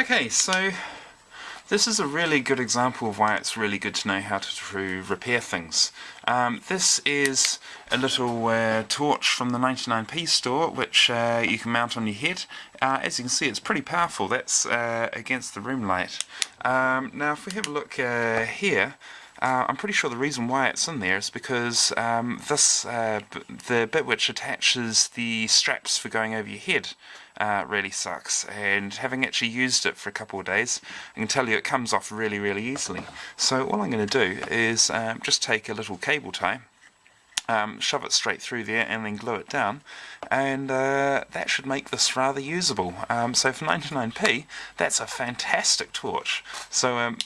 Okay, so this is a really good example of why it's really good to know how to repair things. Um, this is a little uh, torch from the 99p store which uh, you can mount on your head. Uh, as you can see it's pretty powerful, that's uh, against the room light. Um, now if we have a look uh, here, uh, I'm pretty sure the reason why it's in there is because um, this, uh, the bit which attaches the straps for going over your head uh, really sucks and having actually used it for a couple of days I can tell you it comes off really really easily. So all I'm going to do is um, just take a little cable tie um, shove it straight through there and then glue it down and uh, that should make this rather usable. Um, so for 99p that's a fantastic torch. So um,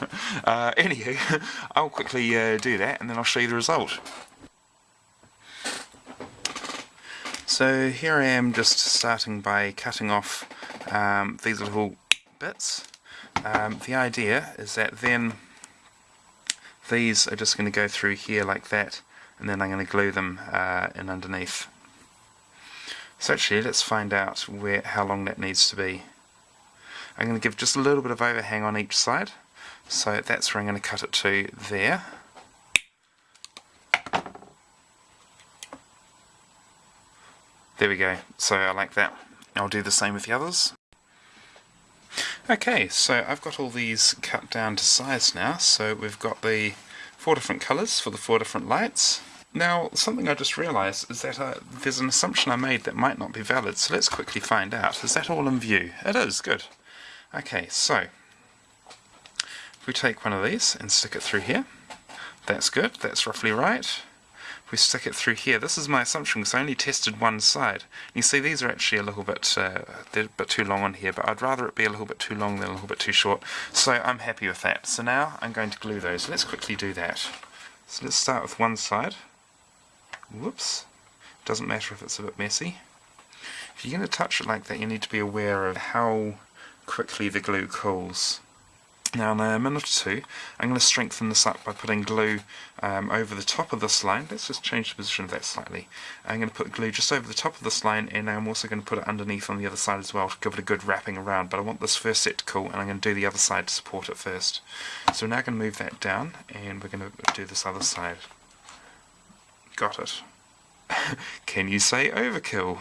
uh, anywho, I'll quickly uh, do that and then I'll show you the result. So here I am just starting by cutting off um, these little bits. Um, the idea is that then these are just going to go through here like that and then I'm going to glue them uh, in underneath. So actually let's find out where how long that needs to be. I'm going to give just a little bit of overhang on each side so that's where I'm going to cut it to there. There we go, so I like that. I'll do the same with the others. Okay, so I've got all these cut down to size now, so we've got the four different colours for the four different lights. Now, something I just realised is that uh, there's an assumption I made that might not be valid, so let's quickly find out. Is that all in view? It is, good. Okay, so if we take one of these and stick it through here, that's good, that's roughly right. If we stick it through here, this is my assumption because I only tested one side. You see these are actually a little bit, uh, they're a bit too long on here, but I'd rather it be a little bit too long than a little bit too short. So I'm happy with that. So now I'm going to glue those. Let's quickly do that. So let's start with one side. Whoops. Doesn't matter if it's a bit messy. If you're going to touch it like that, you need to be aware of how quickly the glue cools. Now in a minute or two I'm going to strengthen this up by putting glue um, over the top of this line. Let's just change the position of that slightly. I'm going to put glue just over the top of this line and I'm also going to put it underneath on the other side as well to give it a good wrapping around. But I want this first set to cool and I'm going to do the other side to support it first. So we're now going to move that down and we're going to do this other side. Got it. Can you say overkill?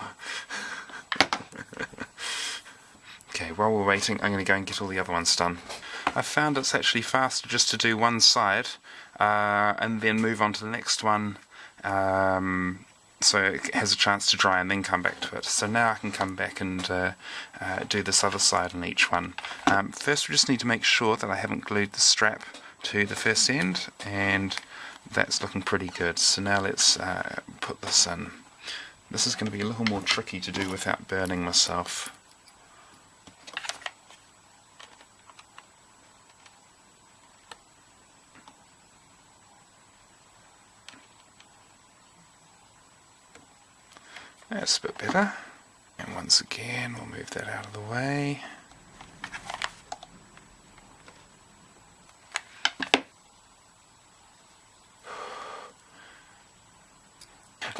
okay, while we're waiting I'm going to go and get all the other ones done. I found it's actually faster just to do one side uh, and then move on to the next one um, so it has a chance to dry and then come back to it. So now I can come back and uh, uh, do this other side on each one. Um, first we just need to make sure that I haven't glued the strap to the first end and that's looking pretty good. So now let's uh, put this in. This is going to be a little more tricky to do without burning myself. That's a bit better. And once again, we'll move that out of the way.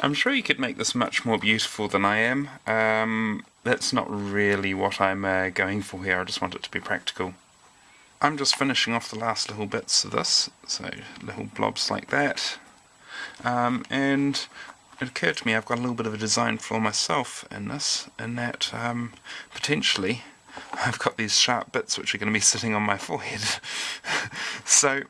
I'm sure you could make this much more beautiful than I am. Um, that's not really what I'm uh, going for here, I just want it to be practical. I'm just finishing off the last little bits of this, so little blobs like that. Um, and it occurred to me I've got a little bit of a design flaw myself in this, in that um, potentially I've got these sharp bits which are going to be sitting on my forehead. so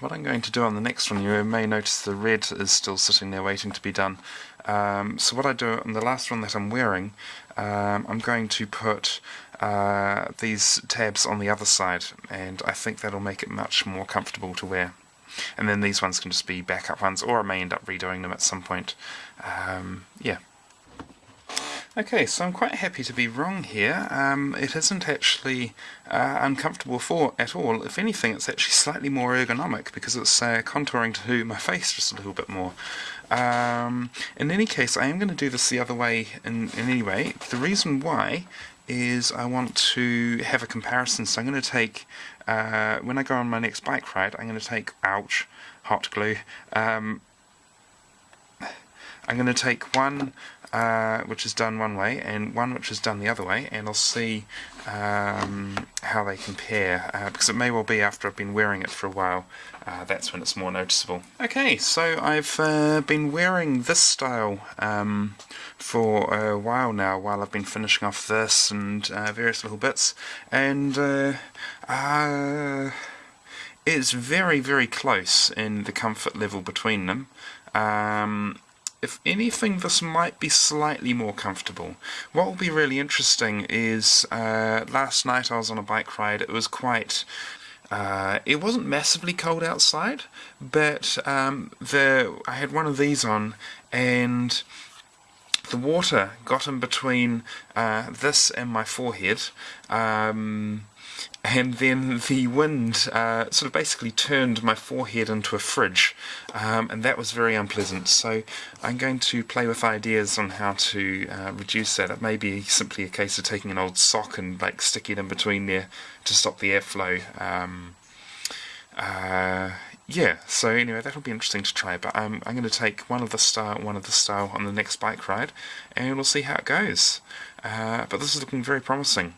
what I'm going to do on the next one, you may notice the red is still sitting there waiting to be done. Um, so what I do on the last one that I'm wearing, um, I'm going to put uh, these tabs on the other side and I think that'll make it much more comfortable to wear and then these ones can just be backup ones, or I may end up redoing them at some point. Um, yeah. Okay, so I'm quite happy to be wrong here. Um, it isn't actually uh, uncomfortable for at all. If anything, it's actually slightly more ergonomic because it's uh, contouring to my face just a little bit more. Um, in any case, I am going to do this the other way in, in any way. The reason why is I want to have a comparison. So I'm going to take, uh, when I go on my next bike ride, I'm going to take, ouch, hot glue, um, I'm going to take one uh, which is done one way and one which is done the other way and I'll see um, how they compare uh, because it may well be after I've been wearing it for a while uh, that's when it's more noticeable. Okay so I've uh, been wearing this style um, for a while now while I've been finishing off this and uh, various little bits and uh, it's very very close in the comfort level between them um, if anything, this might be slightly more comfortable. What will be really interesting is uh, last night I was on a bike ride. It was quite. Uh, it wasn't massively cold outside, but um, the I had one of these on, and the water got in between uh, this and my forehead. Um, and then the wind uh, sort of basically turned my forehead into a fridge, um, and that was very unpleasant. So I'm going to play with ideas on how to uh, reduce that. It may be simply a case of taking an old sock and like sticking it in between there to stop the airflow. Um, uh, yeah, so anyway, that'll be interesting to try. But um, I'm going to take one of the style, one of the style on the next bike ride, and we'll see how it goes. Uh, but this is looking very promising.